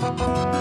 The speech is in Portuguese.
Música